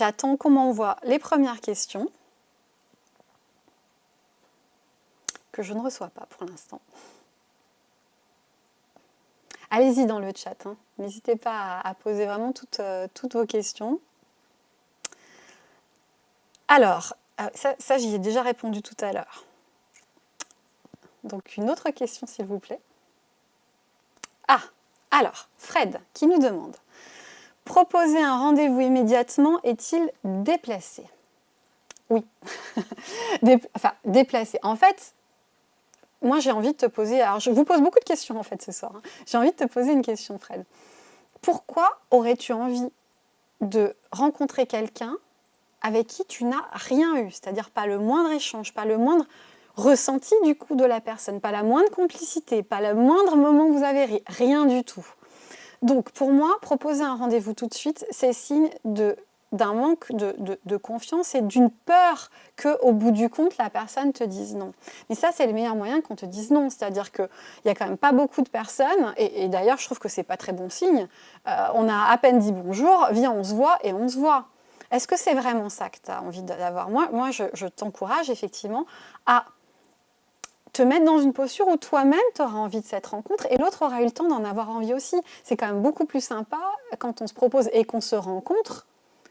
j'attends qu'on m'envoie les premières questions que je ne reçois pas pour l'instant. Allez-y dans le chat, hein. n'hésitez pas à, poser vraiment toutes, euh, vos questions. Alors, euh, ça j'y ai déjà répondu tout à l'heure. Donc une autre question s'il vous plaît. Ah, alors, Fred qui nous demande « Proposer un rendez-vous immédiatement est-il déplacé ?» Oui, enfin déplacé. En fait, moi j'ai envie de te poser, alors je vous pose beaucoup de questions en fait ce soir, hein. j'ai envie de te poser une question Fred. Pourquoi aurais-tu envie de rencontrer quelqu'un avec qui tu n'as rien eu, c'est-à-dire pas le moindre échange, pas le moindre ressenti du coup de la personne, pas la moindre complicité, pas le moindre moment où vous avez ri, rien du tout. Donc pour moi, proposer un rendez-vous tout de suite, c'est signe d'un manque de, confiance et d'une peur qu'au bout du compte, la personne te dise non. Mais ça, c'est le meilleur moyen qu'on te dise non. C'est-à-dire qu'il n'y a quand même pas beaucoup de personnes, et, d'ailleurs, je trouve que c'est pas très bon signe. Euh, on a à peine dit bonjour, viens, on se voit, et on se voit. Est-ce que c'est vraiment ça que tu as envie d'avoir? Moi, moi, je, t'encourage effectivement à te mettre dans une posture où toi-même tu auras envie de cette rencontre et l'autre aura eu le temps d'en avoir envie aussi. C'est quand même beaucoup plus sympa quand on se propose et qu'on se rencontre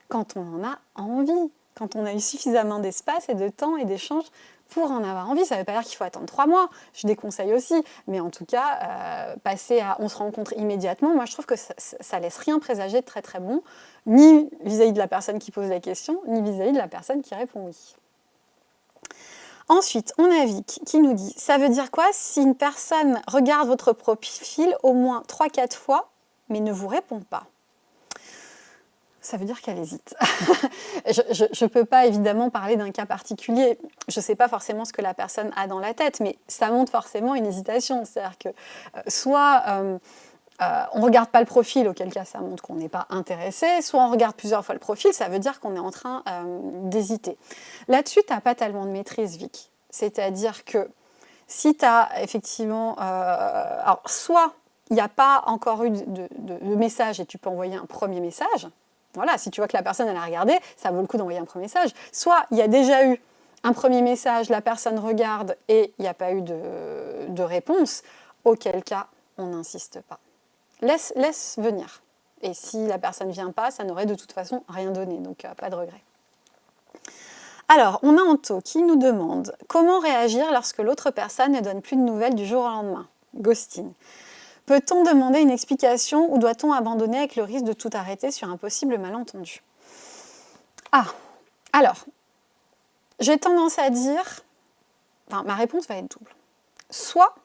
quand on en a envie, quand on a eu suffisamment d'espace et de temps et d'échange pour en avoir envie. Ça ne veut pas dire qu'il faut attendre trois mois, je déconseille aussi, mais en tout cas, euh, passer à on se rencontre immédiatement, moi je trouve que ça, ne laisse rien présager de très très bon, ni vis-à-vis de la personne qui pose la question, ni vis-à-vis -vis de la personne qui répond oui. Ensuite, on a Vic qui nous dit « Ça veut dire quoi si une personne regarde votre profil au moins 3-4 fois, mais ne vous répond pas ?» ça veut dire qu'elle hésite. je ne peux pas évidemment parler d'un cas particulier. Je ne sais pas forcément ce que la personne a dans la tête, mais ça montre forcément une hésitation. C'est-à-dire que euh, soit euh, euh, on ne regarde pas le profil, auquel cas ça montre qu'on n'est pas intéressé, soit on regarde plusieurs fois le profil, ça veut dire qu'on est en train d'hésiter. Là-dessus, tu n'as pas tellement de maîtrise, Vic. C'est-à-dire que si tu as effectivement... alors, soit il n'y a pas encore eu de, de message et tu peux envoyer un premier message, voilà, si tu vois que la personne elle a regardé, ça vaut le coup d'envoyer un premier message. Soit il y a déjà eu un premier message, la personne regarde et il n'y a pas eu de, réponse, auquel cas on n'insiste pas. Laisse, laisse venir. Et si la personne ne vient pas, ça n'aurait de toute façon rien donné, donc euh, pas de regret. Alors, on a Anto qui nous demande « Comment réagir lorsque l'autre personne ne donne plus de nouvelles du jour au lendemain ?» Ghosting. Peut-on demander une explication ou doit-on abandonner avec le risque de tout arrêter sur un possible malentendu? Ah, alors, j'ai tendance à dire, enfin ma réponse va être double. Soit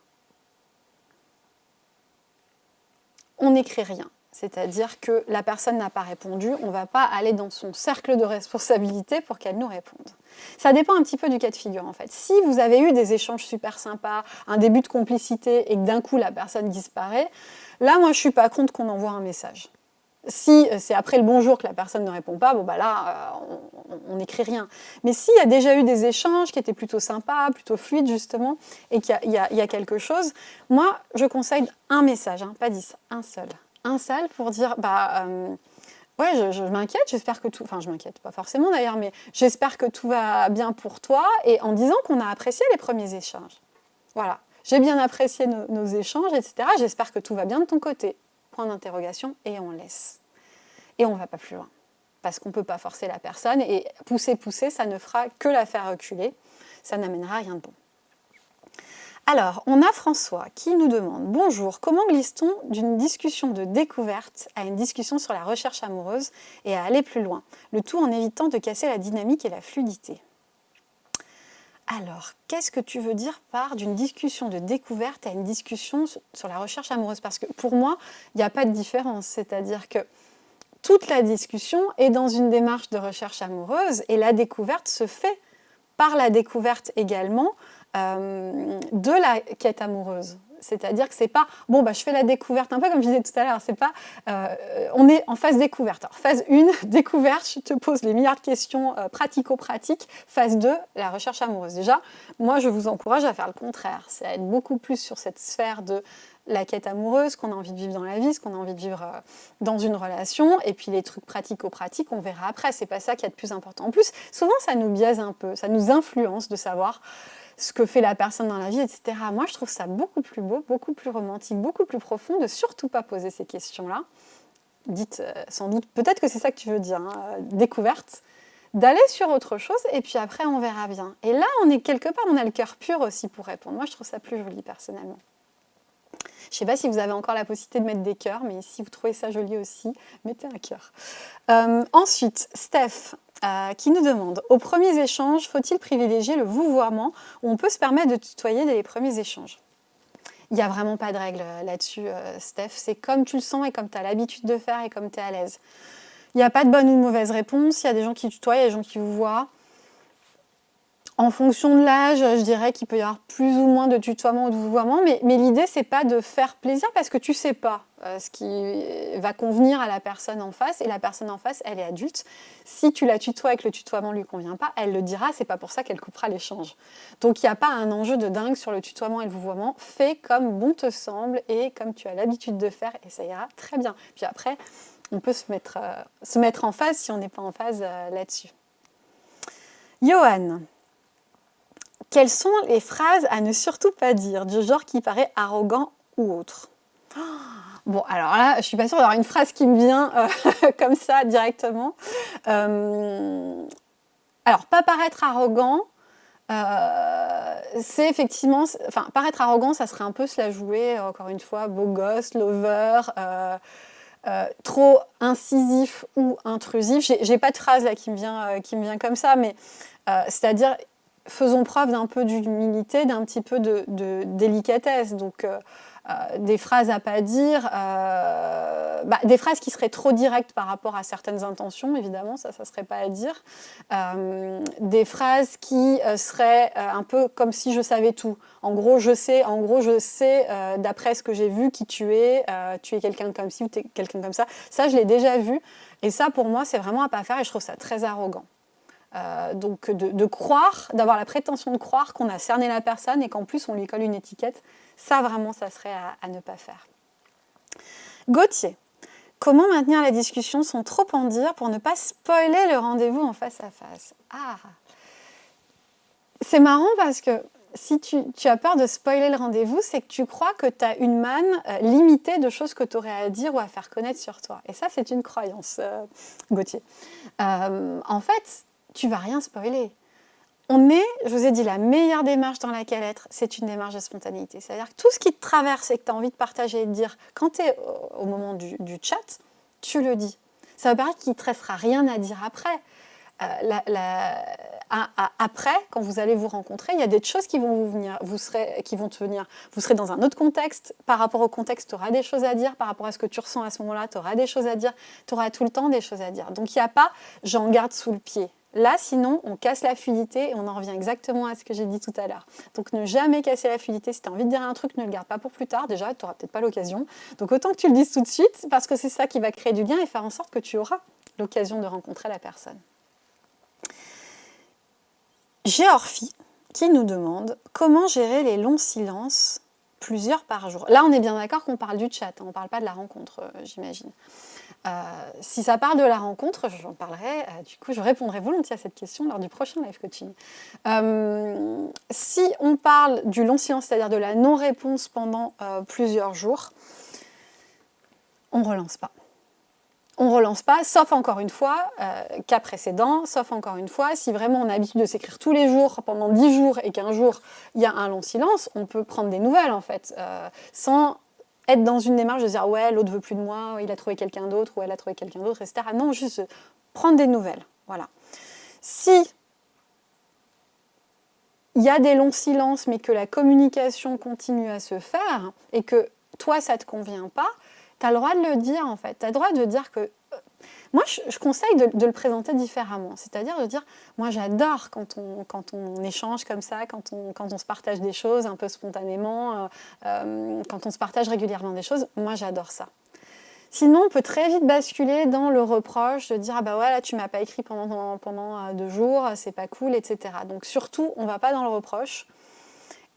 on n'écrit rien, c'est-à-dire que la personne n'a pas répondu, on ne va pas aller dans son cercle de responsabilité pour qu'elle nous réponde. Ça dépend un petit peu du cas de figure en fait. Si vous avez eu des échanges super sympas, un début de complicité et que d'un coup la personne disparaît, là moi je suis pas contre qu'on envoie un message. Si euh, c'est après le bonjour que la personne ne répond pas, bon bah là, euh, on n'écrit rien. Mais s'il y a déjà eu des échanges qui étaient plutôt sympas, plutôt fluides justement, et qu'il y, a quelque chose, moi je conseille un message, hein, pas dix, un seul. Un seul pour dire, bah... Euh, Ouais, je, m'inquiète, j'espère que tout... Enfin, je m'inquiète pas forcément d'ailleurs, mais j'espère que tout va bien pour toi, et en disant qu'on a apprécié les premiers échanges. Voilà, j'ai bien apprécié nos, échanges, etc. J'espère que tout va bien de ton côté. D'interrogation, et on laisse. Et on va pas plus loin. Parce qu'on ne peut pas forcer la personne, et pousser, pousser, ça ne fera que la faire reculer. Ça n'amènera rien de bon. Alors, on a François qui nous demande « Bonjour, comment glisse-t-on d'une discussion de découverte à une discussion sur la recherche amoureuse et à aller plus loin, le tout en évitant de casser la dynamique et la fluidité ?» Alors, qu'est-ce que tu veux dire par d'une discussion de découverte à une discussion sur la recherche amoureuse? Parce que pour moi, il n'y a pas de différence, c'est-à-dire que toute la discussion est dans une démarche de recherche amoureuse et la découverte se fait par la découverte également euh, de la quête amoureuse. C'est-à-dire que c'est pas bon bah je fais la découverte un peu comme je disais tout à l'heure. C'est pas euh, on est en phase découverte. Alors phase 1, découverte, je te pose les milliards de questions euh, pratico-pratiques. Phase 2, la recherche amoureuse. Déjà, moi je vous encourage à faire le contraire. C'est à être beaucoup plus sur cette sphère de la quête amoureuse, qu'on a envie de vivre dans la vie, ce qu'on a envie de vivre euh, dans une relation, et puis les trucs pratico-pratiques, on verra après. C'est pas ça qui est le plus important. En plus, souvent ça nous biaise un peu, ça nous influence de savoir ce que fait la personne dans la vie, etc. Moi, je trouve ça beaucoup plus beau, beaucoup plus romantique, beaucoup plus profond de surtout pas poser ces questions-là. Dites euh, sans doute, peut-être que c'est ça que tu veux dire, hein, euh, découverte, d'aller sur autre chose et puis après on verra bien. Et là, on est quelque part, on a le cœur pur aussi pour répondre. Moi, je trouve ça plus joli personnellement. Je ne sais pas si vous avez encore la possibilité de mettre des cœurs, mais si vous trouvez ça joli aussi, mettez un cœur. Euh, ensuite, Steph, euh, qui nous demande Aux premiers échanges, faut-il privilégier le vouvoiement ou on peut se permettre de tutoyer dès les premiers échanges? Il n'y a vraiment pas de règle euh, là-dessus, Steph. C'est comme tu le sens et comme tu as l'habitude de faire et comme tu es à l'aise. Il n'y a pas de bonne ou de mauvaise réponse. Il y a des gens qui tutoient, il y a des gens qui vous voient. En fonction de l'âge, je dirais qu'il peut y avoir plus ou moins de tutoiement ou de vouvoiement, mais, l'idée, c'est pas de faire plaisir parce que tu sais pas euh, ce qui va convenir à la personne en face, et la personne en face, elle est adulte. Si tu la tutoies et que le tutoiement lui convient pas, elle le dira, c'est pas pour ça qu'elle coupera l'échange. Donc il n'y a pas un enjeu de dingue sur le tutoiement et le vouvoiement, fais comme bon te semble et comme tu as l'habitude de faire, et ça ira très bien. Puis après, on peut se mettre, euh, en phase si on n'est pas en phase euh, là-dessus. Johan, quelles sont les phrases à ne surtout pas dire, du genre qui paraît arrogant ou autre? Bon, alors là, je suis pas sûre d'avoir une phrase qui me vient euh, comme ça directement. Euh, alors, pas paraître arrogant, euh, c'est effectivement, enfin, paraître arrogant, ça serait un peu se la jouer, encore une fois, beau gosse, lover, trop incisif ou intrusif. J'ai pas de phrase là qui me vient, qui me vient comme ça, mais c'est-à-dire faisons preuve d'un peu d'humilité, d'un petit peu de, délicatesse. Donc, euh, euh, des phrases à pas dire, euh, bah, des phrases qui seraient trop directes par rapport à certaines intentions, évidemment, ça, ça serait pas à dire. des phrases qui seraient un peu comme si je savais tout. En gros, je sais, en gros, je sais, d'après ce que j'ai vu, qui tu es, tu es quelqu'un comme ci ou tu es quelqu'un comme ça. Ça, je l'ai déjà vu. Et ça, pour moi, c'est vraiment à pas faire et je trouve ça très arrogant. Euh, donc de, croire, d'avoir la prétention de croire qu'on a cerné la personne et qu'en plus on lui colle une étiquette, ça vraiment ça serait à, ne pas faire. Gauthier, comment maintenir la discussion sans trop en dire pour ne pas spoiler le rendez-vous en face à face? Ah C'est marrant parce que si tu, as peur de spoiler le rendez-vous, c'est que tu crois que tu as une manne euh, limitée de choses que tu aurais à dire ou à faire connaître sur toi. Et ça, c'est une croyance, euh, Gauthier. en fait, tu vas rien spoiler. On est, je vous ai dit, la meilleure démarche dans laquelle être, c'est une démarche de spontanéité. C'est-à-dire que tout ce qui te traverse et que tu as envie de partager et de dire, quand tu es au moment du, chat, tu le dis. Ça veut paraître qu'il ne te restera rien à dire après. Euh, après, quand vous allez vous rencontrer, il y a des choses qui vont vous venir, vous serez, qui vont te venir. Vous serez dans un autre contexte. Par rapport au contexte, tu auras des choses à dire. Par rapport à ce que tu ressens à ce moment-là, tu auras des choses à dire. Tu auras tout le temps des choses à dire. Donc il n'y a pas j'en garde sous le pied. Là, sinon, on casse la fluidité et on en revient exactement à ce que j'ai dit tout à l'heure. Donc, ne jamais casser la fluidité. Si tu as envie de dire un truc, ne le garde pas pour plus tard. Déjà, tu n'auras peut-être pas l'occasion. Donc, autant que tu le dises tout de suite, parce que c'est ça qui va créer du lien et faire en sorte que tu auras l'occasion de rencontrer la personne. Géorphie qui nous demande comment gérer les longs silences plusieurs par jour. Là, on est bien d'accord qu'on parle du chat, hein. on ne parle pas de la rencontre, euh, j'imagine. Euh, si ça part de la rencontre, j'en parlerai, euh, du coup je répondrai volontiers à cette question lors du prochain live coaching. Euh, si on parle du long silence, c'est-à-dire de la non-réponse pendant plusieurs jours, on ne relance pas. On ne relance pas, sauf encore une fois, cas précédent, sauf encore une fois, si vraiment on a l'habitude de s'écrire tous les jours pendant 10 jours et qu'un jour il y a un long silence, on peut prendre des nouvelles en fait, sans être dans une démarche de dire ouais l'autre veut plus de moi, il a trouvé quelqu'un d'autre ou elle a trouvé quelqu'un d'autre, etc. Non, juste prendre des nouvelles. Voilà. Si il y a des longs silences, mais que la communication continue à se faire et que toi ça te convient pas, tu as le droit de le dire en fait. Tu as le droit de dire que Moi, je, conseille de, le présenter différemment, c'est-à-dire de dire, moi j'adore quand on, quand on échange comme ça, quand on, quand on se partage des choses un peu spontanément, euh, euh, quand on se partage régulièrement des choses, moi j'adore ça. Sinon, on peut très vite basculer dans le reproche de dire ah bah ouais là tu m'as pas écrit pendant, pendant euh, deux jours, c'est pas cool, etc. Donc surtout, on va pas dans le reproche.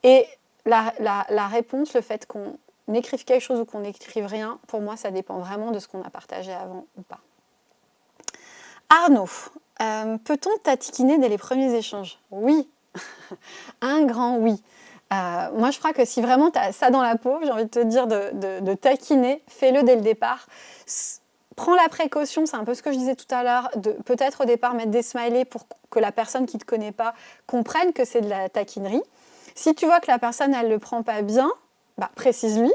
Et la, la réponse, le fait qu'on écrive quelque chose ou qu'on n'écrive rien, pour moi ça dépend vraiment de ce qu'on a partagé avant ou pas. Arnaud, euh, peut-on tatiquiner dès les premiers échanges? Oui, un grand oui. Euh, moi, je crois que si vraiment tu as ça dans la peau, j'ai envie de te dire de, taquiner, fais-le dès le départ. Prends la précaution, c'est un peu ce que je disais tout à l'heure, de peut-être au départ mettre des smileys pour que la personne qui ne te connaît pas comprenne que c'est de la taquinerie. Si tu vois que la personne, elle ne le prend pas bien, bah, précise-lui,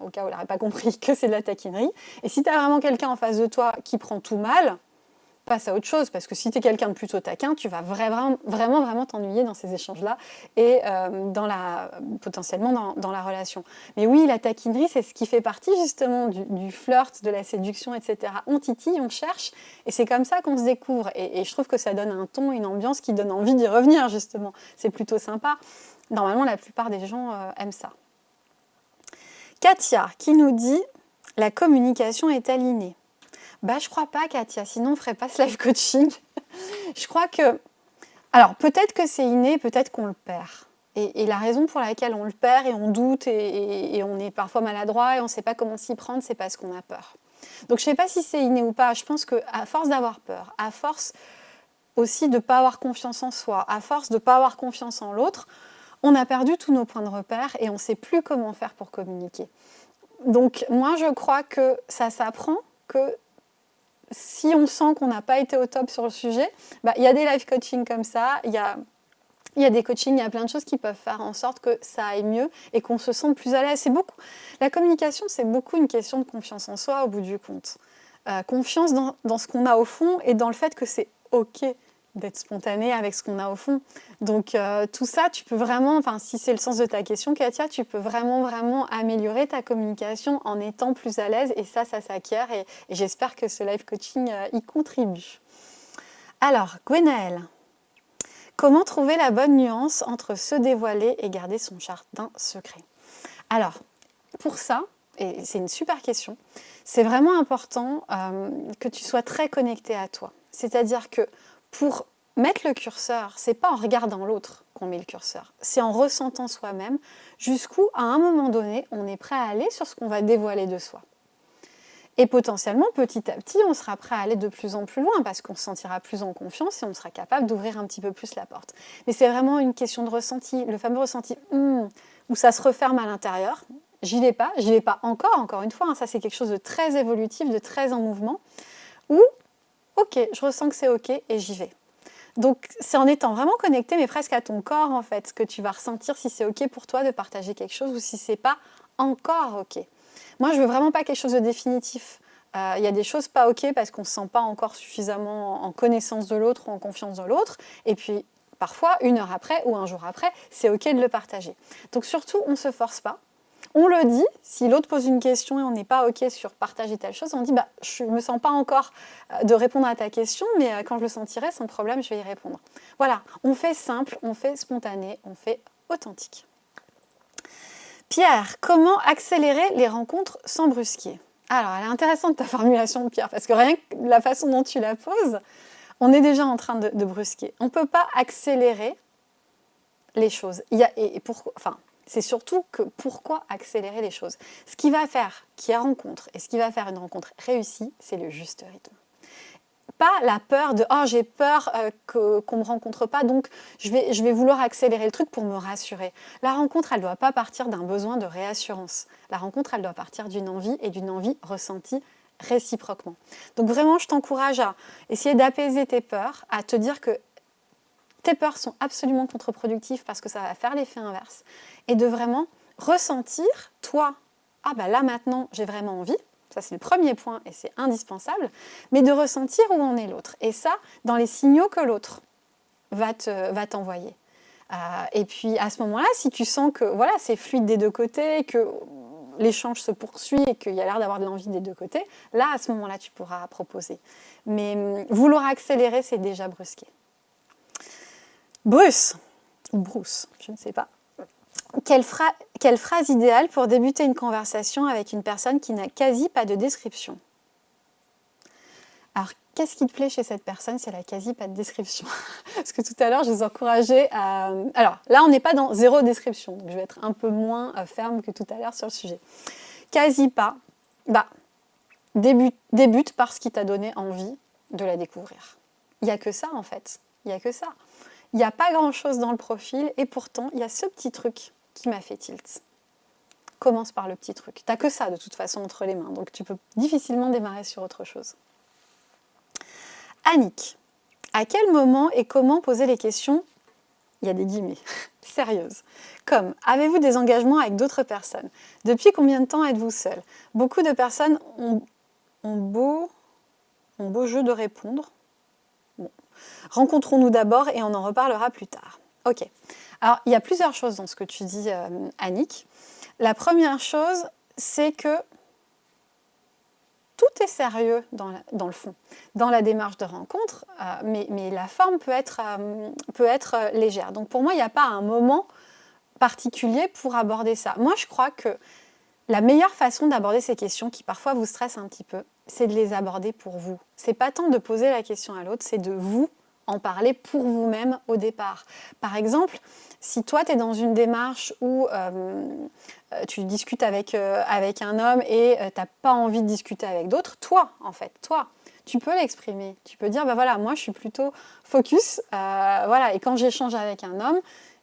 au cas où elle n'aurait pas compris que c'est de la taquinerie. Et si tu as vraiment quelqu'un en face de toi qui prend tout mal, passe à autre chose, parce que si tu es quelqu'un de plutôt taquin, tu vas vraiment, vraiment, vraiment t'ennuyer dans ces échanges-là et euh, dans la, potentiellement dans, la relation. Mais oui, la taquinerie, c'est ce qui fait partie justement du, flirt, de la séduction, etc. On titille, on cherche, et c'est comme ça qu'on se découvre. Et, je trouve que ça donne un ton, une ambiance qui donne envie d'y revenir, justement. C'est plutôt sympa. Normalement, la plupart des gens euh, aiment ça. Katia, qui nous dit « La communication est alignée ». Bah, je crois pas, Katia, sinon on ferait pas ce live coaching. je crois que... Alors, peut-être que c'est inné, peut-être qu'on le perd. Et, la raison pour laquelle on le perd et on doute et, on est parfois maladroit et on ne sait pas comment s'y prendre, c'est parce qu'on a peur. Donc je ne sais pas si c'est inné ou pas, je pense qu'à force d'avoir peur, à force aussi de ne pas avoir confiance en soi, à force de ne pas avoir confiance en l'autre, on a perdu tous nos points de repère et on ne sait plus comment faire pour communiquer. Donc moi je crois que ça s'apprend, que si on sent qu'on n'a pas été au top sur le sujet, bah, il y a des live coaching comme ça, il y a, y a des coachings, il y a plein de choses qui peuvent faire en sorte que ça aille mieux et qu'on se sente plus à l'aise. C'est beaucoup. La communication, c'est beaucoup une question de confiance en soi au bout du compte. Euh, confiance dans, dans ce qu'on a au fond et dans le fait que c'est OK d'être spontané avec ce qu'on a au fond. Donc euh, tout ça, tu peux vraiment, enfin si c'est le sens de ta question Katia, tu peux vraiment vraiment améliorer ta communication en étant plus à l'aise et ça, ça s'acquiert et, j'espère que ce live coaching euh, y contribue. Alors, Gwenaëlle, comment trouver la bonne nuance entre se dévoiler et garder son jardin secret? Alors, pour ça, et c'est une super question, c'est vraiment important euh, que tu sois très connecté à toi. C'est-à-dire que pour mettre le curseur, c'est pas en regardant l'autre qu'on met le curseur, c'est en ressentant soi-même jusqu'où, à un moment donné, on est prêt à aller sur ce qu'on va dévoiler de soi. Et potentiellement, petit à petit, on sera prêt à aller de plus en plus loin parce qu'on se sentira plus en confiance et on sera capable d'ouvrir un petit peu plus la porte. Mais c'est vraiment une question de ressenti, le fameux ressenti hmm, où ça se referme à l'intérieur. J'y vais pas, j'y vais pas encore, encore une fois, hein, ça c'est quelque chose de très évolutif, de très en mouvement, ok, je ressens que c'est ok et j'y vais. Donc c'est en étant vraiment connecté, mais presque à ton corps en fait, que tu vas ressentir si c'est ok pour toi de partager quelque chose ou si c'est pas encore ok. Moi je veux vraiment pas quelque chose de définitif. Euh, il y a des choses pas ok parce qu'on ne se sent pas encore suffisamment en connaissance de l'autre ou en confiance dans l'autre. Et puis parfois, une heure après ou un jour après, c'est ok de le partager. Donc surtout, on ne se force pas. On le dit, si l'autre pose une question et on n'est pas OK sur partager telle chose, on dit bah, « je ne me sens pas encore euh, de répondre à ta question, mais euh, quand je le sentirai, sans problème, je vais y répondre. » Voilà, on fait simple, on fait spontané, on fait authentique. Pierre, comment accélérer les rencontres sans brusquer? Alors, elle est intéressante ta formulation, Pierre, parce que rien que la façon dont tu la poses, on est déjà en train de, brusquer. On ne peut pas accélérer les choses. Et, enfin, c'est surtout que pourquoi accélérer les choses Ce qui va faire qu'il y a rencontre et ce qui va faire une rencontre réussie, c'est le juste rythme. Pas la peur de « oh j'ai peur euh, qu'on ne me rencontre pas, donc je vais, je vais vouloir accélérer le truc pour me rassurer ». La rencontre, elle ne doit pas partir d'un besoin de réassurance. La rencontre, elle doit partir d'une envie et d'une envie ressentie réciproquement. Donc vraiment, je t'encourage à essayer d'apaiser tes peurs, à te dire que tes peurs sont absolument contre-productives parce que ça va faire l'effet inverse. Et de vraiment ressentir, toi, ah bah là maintenant j'ai vraiment envie, ça c'est le premier point et c'est indispensable, mais de ressentir où en est l'autre. Et ça, dans les signaux que l'autre va t'envoyer. Euh, et puis à ce moment-là, si tu sens que voilà, c'est fluide des deux côtés, que l'échange se poursuit et qu'il y a l'air d'avoir de l'envie des deux côtés, là, à ce moment-là, tu pourras proposer. Mais hum, vouloir accélérer, c'est déjà brusquer. Bruce, ou Bruce, je ne sais pas. Quelle, phrase idéale pour débuter une conversation avec une personne qui n'a quasi pas de description? Alors, qu'est-ce qui te plaît chez cette personne si elle a quasi pas de description? Parce que tout à l'heure, je vous encourageais à... Alors, là, on n'est pas dans zéro description, donc je vais être un peu moins euh, ferme que tout à l'heure sur le sujet. Quasi pas, bah, débute, débute par ce qui t'a donné envie de la découvrir. Il n'y a que ça, en fait. Il n'y a que ça. Il n'y a pas grand-chose dans le profil, et pourtant, il y a ce petit truc qui m'a fait tilt. Commence par le petit truc. T'as que ça de toute façon entre les mains, donc tu peux difficilement démarrer sur autre chose. Annick, à quel moment et comment poser les questions? Il y a des guillemets, sérieuses. Comme, avez-vous des engagements avec d'autres personnes? Depuis combien de temps êtes-vous seul Beaucoup de personnes ont, ont beau jeu de répondre. Rencontrons-nous d'abord et on en reparlera plus tard. Ok. Alors, il y a plusieurs choses dans ce que tu dis, euh, Annick. La première chose, c'est que tout est sérieux dans, le fond, dans la démarche de rencontre, euh, mais, la forme peut être, euh, peut être légère. Donc pour moi, il n'y a pas un moment particulier pour aborder ça. Moi, je crois que la meilleure façon d'aborder ces questions qui parfois vous stressent un petit peu, c'est de les aborder pour vous. C'est pas tant de poser la question à l'autre, c'est de vous en parler pour vous-même au départ. Par exemple, si toi, tu es dans une démarche où euh, euh, tu discutes avec, euh, avec un homme et tu n'as pas envie de discuter avec d'autres, toi, en fait, toi, tu peux l'exprimer. Tu peux dire, bah voilà, moi, je suis plutôt focus. voilà, et quand j'échange avec un homme,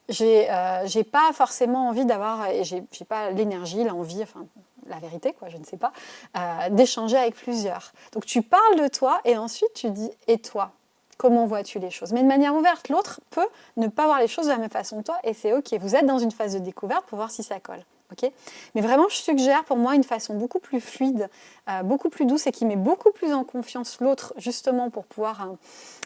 j'ai pas forcément envie d'avoir, j'ai pas l'énergie, l'envie, enfin, la vérité, quoi, je ne sais pas, d'échanger avec plusieurs. Donc, tu parles de toi et ensuite, tu dis, et toi Comment vois-tu les choses? Mais de manière ouverte, l'autre peut ne pas voir les choses de la même façon que toi et c'est ok. Vous êtes dans une phase de découverte pour voir si ça colle. Mais vraiment, je suggère pour moi une façon beaucoup plus fluide, euh, beaucoup plus douce et qui met beaucoup plus en confiance l'autre justement pour pouvoir euh,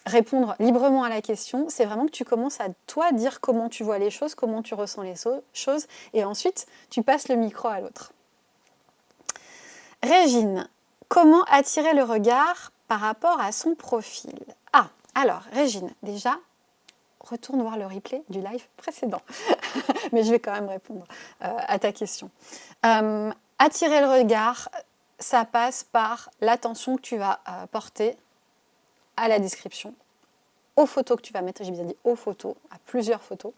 répondre librement à la question. C'est vraiment que tu commences à toi dire comment tu vois les choses, comment tu ressens les choses et ensuite tu passes le micro à l'autre. Régine, comment attirer le regard par rapport à son profil? Ah, alors, Régine, déjà, retourne voir le replay du live précédent. Mais je vais quand même répondre euh, à ta question. Euh, attirer le regard, ça passe par l'attention que tu vas euh, porter à la description, aux photos que tu vas mettre, j'ai bien dit aux photos, à plusieurs photos,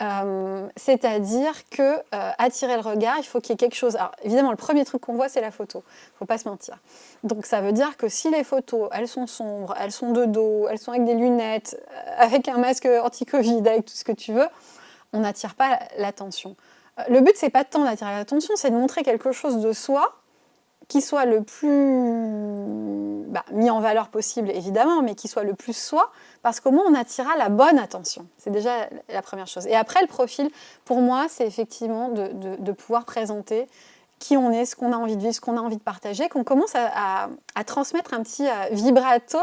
euh, c'est-à-dire que euh, attirer le regard, il faut qu'il y ait quelque chose. Alors évidemment, le premier truc qu'on voit, c'est la photo. Il ne faut pas se mentir. Donc ça veut dire que si les photos, elles sont sombres, elles sont de dos, elles sont avec des lunettes, euh, avec un masque anti-Covid, avec tout ce que tu veux, on n'attire pas l'attention. Le but, c'est pas tant d'attirer l'attention, c'est de montrer quelque chose de soi qui soit le plus bah, mis en valeur possible, évidemment, mais qui soit le plus soi, parce qu'au moins on attirera la bonne attention. C'est déjà la première chose. Et après, le profil, pour moi, c'est effectivement de, pouvoir présenter qui on est, ce qu'on a envie de vivre, ce qu'on a envie de partager, qu'on commence à, transmettre un petit euh, vibrato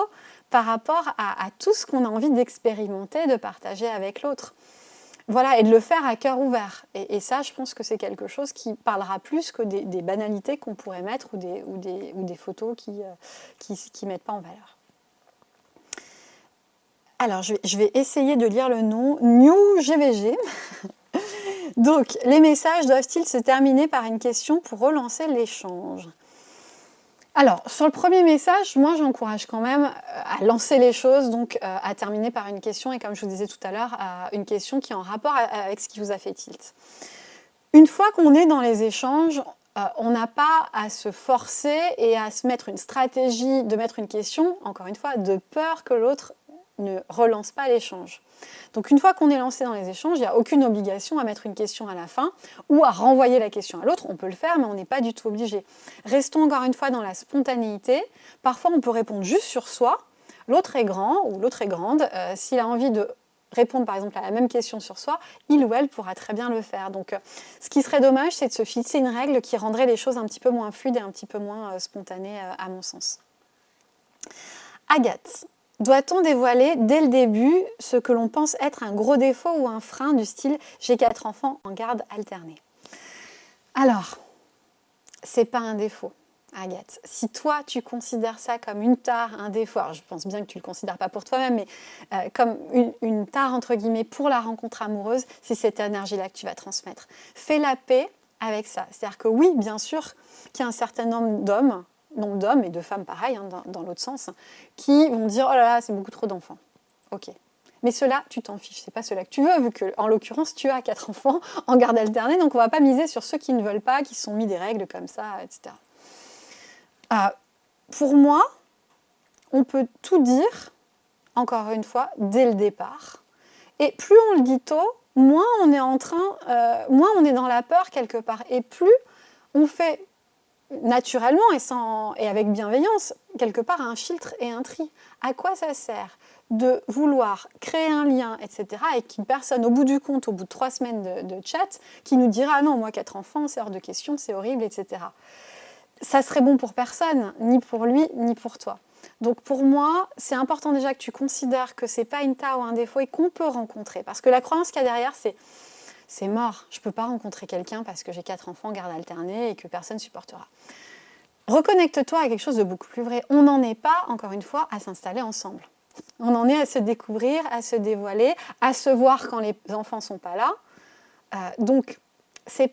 par rapport à tout ce qu'on a envie d'expérimenter, de partager avec l'autre. Voilà, et de le faire à cœur ouvert. Et, ça, je pense que c'est quelque chose qui parlera plus que des, banalités qu'on pourrait mettre ou des, ou des, ou des photos qui ne euh, qui, qui mettent pas en valeur. Alors, je vais, je vais, essayer de lire le nom. New GVG. Donc, les messages doivent-ils se terminer par une question pour relancer l'échange? Alors, sur le premier message, moi j'encourage quand même euh, à lancer les choses, donc euh, à terminer par une question, et comme je vous disais tout à l'heure, une question qui est en rapport avec ce qui vous a fait tilt. Une fois qu'on est dans les échanges, euh, on n'a pas à se forcer et à se mettre une stratégie de mettre une question, encore une fois, de peur que l'autre ne relance pas l'échange. Donc une fois qu'on est lancé dans les échanges, il n'y a aucune obligation à mettre une question à la fin ou à renvoyer la question à l'autre. On peut le faire, mais on n'est pas du tout obligé. Restons encore une fois dans la spontanéité. Parfois, on peut répondre juste sur soi. L'autre est grand ou l'autre est grande. Euh, s'il a envie de répondre par exemple à la même question sur soi, il ou elle pourra très bien le faire. Donc euh, ce qui serait dommage, c'est de se fixer une règle qui rendrait les choses un petit peu moins fluides et un petit peu moins euh, spontanées à mon sens. Agathe, doit-on dévoiler dès le début ce que l'on pense être un gros défaut ou un frein du style « j'ai quatre enfants en garde alternée » Alors, c'est pas un défaut. Agathe, si toi tu considères ça comme une tare, un défaut, alors je pense bien que tu ne le considères pas pour toi-même, mais euh, comme une, une, tare entre guillemets pour la rencontre amoureuse, c'est cette énergie-là que tu vas transmettre. Fais la paix avec ça. C'est-à-dire que oui, bien sûr qu'il y a un certain nombre d'hommes, nombre d'hommes et de femmes pareil, hein, dans, l'autre sens, qui vont dire oh là là, c'est beaucoup trop d'enfants. Ok, mais cela, tu t'en fiches, c'est pas cela que tu veux, vu que, en l'occurrence, tu as quatre enfants en garde alternée, donc on va pas miser sur ceux qui ne veulent pas, qui se sont mis des règles comme ça, etc. Euh, pour moi, on peut tout dire, encore une fois, dès le départ. Et plus on le dit tôt, moins on est en train, euh, moins on est dans la peur quelque part. Et plus on fait naturellement et, sans, et avec bienveillance, quelque part, un filtre et un tri. À quoi ça sert de vouloir créer un lien, etc., et qu'une personne, au bout du compte, au bout de trois semaines de, chat, qui nous dira ah non, moi, quatre enfants, c'est hors de question, c'est horrible, etc. Ça serait bon pour personne, ni pour lui, ni pour toi. Donc pour moi, c'est important déjà que tu considères que c'est pas une tare ou un défaut et qu'on peut rencontrer. Parce que la croyance qu'il y a derrière, c'est c'est mort, je peux pas rencontrer quelqu'un parce que j'ai quatre enfants, garde alternée et que personne supportera. Reconnecte-toi à quelque chose de beaucoup plus vrai. On n'en est pas, encore une fois, à s'installer ensemble. On en est à se découvrir, à se dévoiler, à se voir quand les enfants ne sont pas là. Euh, donc,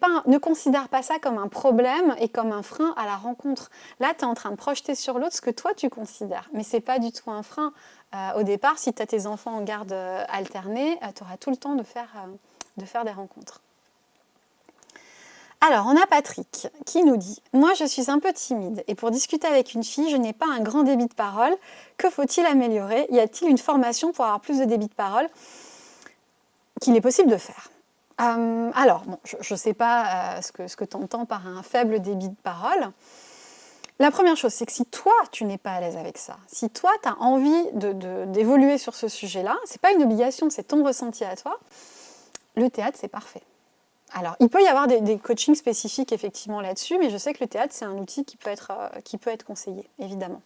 pas ne considère pas ça comme un problème et comme un frein à la rencontre. Là, tu es en train de projeter sur l'autre ce que toi tu considères. Mais ce n'est pas du tout un frein. Euh, au départ, si tu as tes enfants en garde euh, alternée, tu auras tout le temps de faire, de faire des rencontres. Alors, on a Patrick qui nous dit « Moi, je suis un peu timide et pour discuter avec une fille, je n'ai pas un grand débit de parole. Que faut-il améliorer? Y a-t-il une formation pour avoir plus de débit de parole qu'il est possible de faire? Euh, Alors, bon, je ne sais pas euh, ce que, tu entends par un faible débit de parole. La première chose, c'est que si toi, tu n'es pas à l'aise avec ça, si toi, tu as envie d'évoluer sur ce sujet-là, ce n'est pas une obligation, c'est ton ressenti à toi, le théâtre, c'est parfait. Alors, il peut y avoir des, coachings spécifiques effectivement là-dessus, mais je sais que le théâtre, c'est un outil qui peut, être, euh, qui peut être conseillé, évidemment.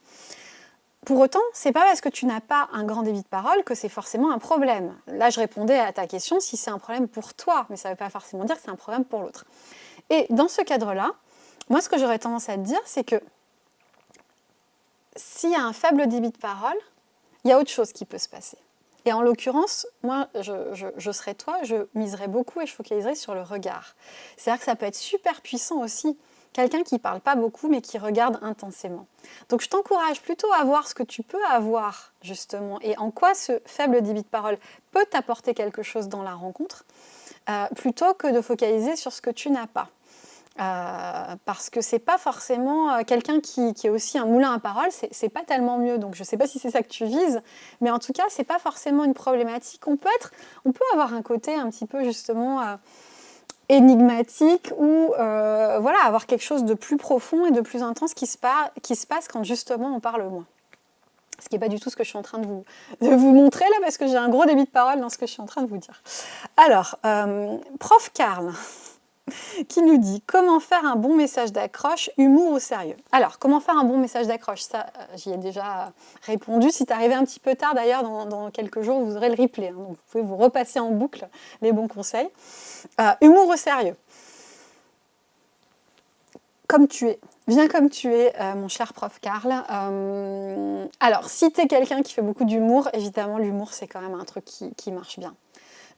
Pour autant, c'est pas parce que tu n'as pas un grand débit de parole que c'est forcément un problème. Là, je répondais à ta question si c'est un problème pour toi, mais ça ne veut pas forcément dire que c'est un problème pour l'autre. Et dans ce cadre-là, moi, ce que j'aurais tendance à te dire, c'est que s'il y a un faible débit de parole, il y a autre chose qui peut se passer. Et en l'occurrence, moi, je, serais toi, je miserais beaucoup et je focaliserais sur le regard. C'est-à-dire que ça peut être super puissant aussi. Quelqu'un qui parle pas beaucoup, mais qui regarde intensément. Donc je t'encourage plutôt à voir ce que tu peux avoir, justement, et en quoi ce faible débit de parole peut t'apporter quelque chose dans la rencontre, euh, plutôt que de focaliser sur ce que tu n'as pas. Euh, parce que c'est pas forcément euh, quelqu'un qui, est aussi un moulin à parole, c'est pas tellement mieux. Donc je sais pas si c'est ça que tu vises, mais en tout cas c'est pas forcément une problématique. On peut être, on peut avoir un côté un petit peu justement euh, énigmatique ou voilà avoir quelque chose de plus profond et de plus intense qui se, passe quand justement on parle moins. Ce qui n'est pas du tout ce que je suis en train de vous, de vous montrer là, parce que j'ai un gros débit de parole dans ce que je suis en train de vous dire. Alors, prof Karl, qui nous dit comment faire un bon message d'accroche, humour ou sérieux. Alors, comment faire un bon message d'accroche? Ça, euh, j'y ai déjà répondu. Si tu arrivé un petit peu tard, d'ailleurs, dans, quelques jours, vous aurez le replay. Hein. donc, vous pouvez vous repasser en boucle les bons conseils. Euh, humour ou sérieux Comme tu es. Viens comme tu es, euh, mon cher prof Karl. alors, si tu es quelqu'un qui fait beaucoup d'humour, évidemment, l'humour, c'est quand même un truc qui marche bien.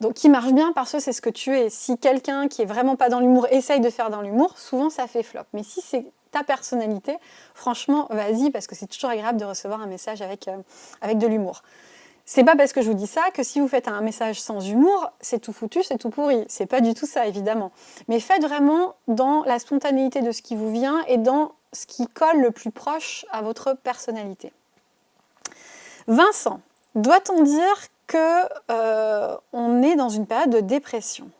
Donc qui marche bien parce que c'est ce que tu es. Si quelqu'un qui est vraiment pas dans l'humour essaye de faire dans l'humour, souvent ça fait flop. Mais si c'est ta personnalité, franchement, vas-y, parce que c'est toujours agréable de recevoir un message avec, euh, avec de l'humour. C'est pas parce que je vous dis ça que si vous faites un message sans humour, c'est tout foutu, c'est tout pourri. C'est pas du tout ça, évidemment. Mais faites vraiment dans la spontanéité de ce qui vous vient et dans ce qui colle le plus proche à votre personnalité. Vincent, doit-on dire qu'on euh, est dans une période de dépression.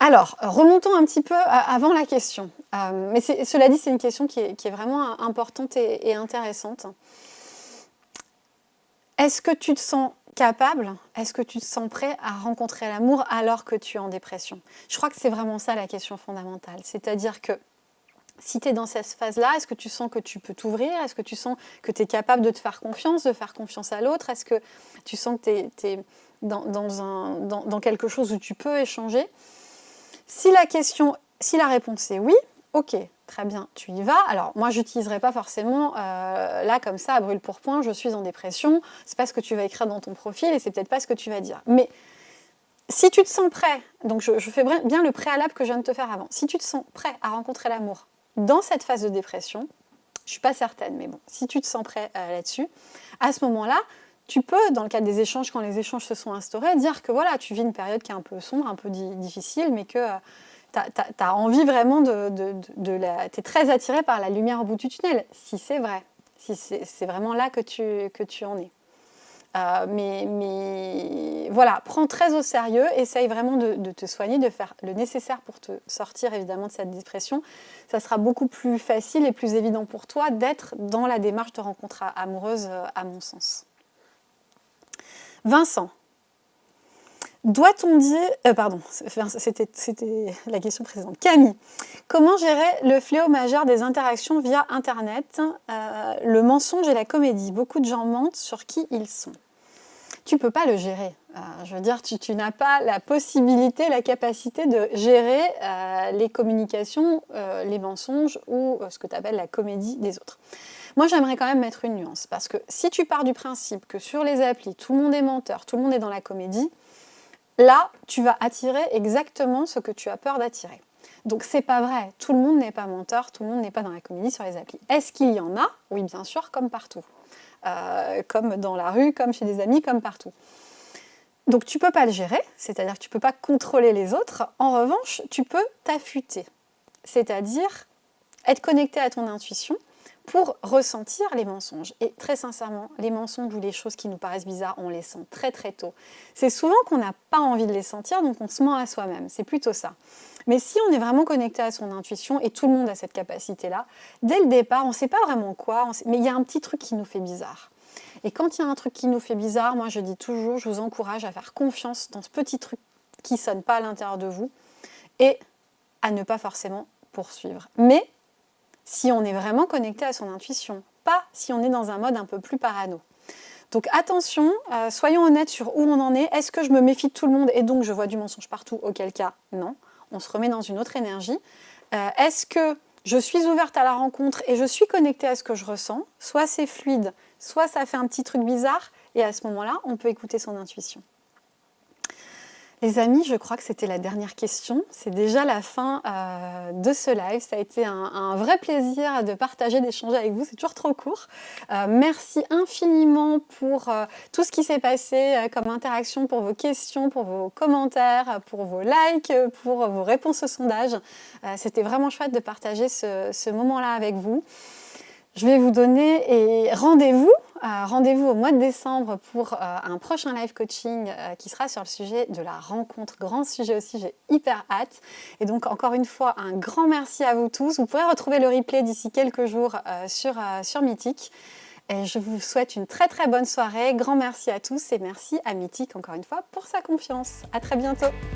Alors, remontons un petit peu avant la question. Euh, mais cela dit, c'est une question qui est, vraiment importante et, intéressante. Est-ce que tu te sens capable? Est-ce que tu te sens prêt à rencontrer l'amour alors que tu es en dépression? Je crois que c'est vraiment ça la question fondamentale. C'est-à-dire que si tu es dans cette phase-là, est-ce que tu sens que tu peux t'ouvrir? Est-ce que tu sens que tu es capable de te faire confiance, de faire confiance à l'autre? Est-ce que tu sens que tu es, dans, quelque chose où tu peux échanger? Si la, question, si la réponse est oui, Ok, très bien, tu y vas. Alors moi, j'utiliserai pas forcément euh, là comme ça à brûle pour point. Je suis en dépression. C'est pas ce que tu vas écrire dans ton profil et c'est peut-être pas ce que tu vas dire. Mais si tu te sens prêt, donc je, fais bien le préalable que je viens de te faire avant. Si tu te sens prêt à rencontrer l'amour dans cette phase de dépression, je suis pas certaine, mais bon, si tu te sens prêt euh, là-dessus, à ce moment-là, tu peux, dans le cadre des échanges, quand les échanges se sont instaurés, dire que voilà, tu vis une période qui est un peu sombre, un peu difficile, mais que euh, tu as, envie vraiment de. Tu es très attiré par la lumière au bout du tunnel, si c'est vrai, si c'est vraiment là que tu en es. Euh, mais, voilà, prends très au sérieux, essaye vraiment de, te soigner, de faire le nécessaire pour te sortir évidemment de cette dépression. Ça sera beaucoup plus facile et plus évident pour toi d'être dans la démarche de rencontre amoureuse, euh, à mon sens. Vincent, doit-on dire... Euh, pardon, c'était la question précédente. Camille, comment gérer le fléau majeur des interactions via Internet? Le mensonge et la comédie. Beaucoup de gens mentent sur qui ils sont. Tu peux pas le gérer. Euh, je veux dire, tu, n'as pas la possibilité, la capacité de gérer les communications, les mensonges ou ce que tu appelles la comédie des autres. Moi, j'aimerais quand même mettre une nuance, parce que si tu pars du principe que sur les applis, tout le monde est menteur, tout le monde est dans la comédie, là, tu vas attirer exactement ce que tu as peur d'attirer. Donc c'est pas vrai, tout le monde n'est pas menteur, tout le monde n'est pas dans la comédie sur les applis. Est-ce qu'il y en a? Oui, bien sûr, comme partout. Euh, comme dans la rue, comme chez des amis, comme partout. Donc tu peux pas le gérer, c'est-à-dire que tu peux pas contrôler les autres. En revanche, tu peux t'affûter, c'est-à-dire être connecté à ton intuition pour ressentir les mensonges. Et très sincèrement, les mensonges ou les choses qui nous paraissent bizarres, on les sent très très tôt. C'est souvent qu'on n'a pas envie de les sentir, donc on se ment à soi-même. C'est plutôt ça. Mais si on est vraiment connecté à son intuition, et tout le monde a cette capacité-là, dès le départ, on ne sait pas vraiment quoi, mais il y a un petit truc qui nous fait bizarre. Et quand il y a un truc qui nous fait bizarre, moi je dis toujours, je vous encourage à faire confiance dans ce petit truc qui ne sonne pas à l'intérieur de vous, et à ne pas forcément poursuivre. Mais si on est vraiment connecté à son intuition, pas si on est dans un mode un peu plus parano. Donc attention, euh, soyons honnêtes sur où on en est. Est-ce que je me méfie de tout le monde et donc je vois du mensonge partout? Auquel cas, non. On se remet dans une autre énergie. Euh, est-ce que je suis ouverte à la rencontre et je suis connectée à ce que je ressens? Soit c'est fluide, soit ça fait un petit truc bizarre et à ce moment-là, on peut écouter son intuition. Les amis, je crois que c'était la dernière question. C'est déjà la fin euh, de ce live. Ça a été un, vrai plaisir de partager, d'échanger avec vous. C'est toujours trop court. Euh, merci infiniment pour euh, tout ce qui s'est passé comme interaction, pour vos questions, pour vos commentaires, pour vos likes, pour vos réponses au sondage. c'était vraiment chouette de partager ce moment-là avec vous. Je vais vous donner rendez-vous euh, rendez-vous au mois de décembre pour euh, un prochain live coaching euh, qui sera sur le sujet de la rencontre. Grand sujet aussi, j'ai hyper hâte. Et donc encore une fois, un grand merci à vous tous. Vous pourrez retrouver le replay d'ici quelques jours sur, sur Mythique. Et je vous souhaite une très très bonne soirée. Grand merci à tous et merci à Mythique encore une fois pour sa confiance. À très bientôt.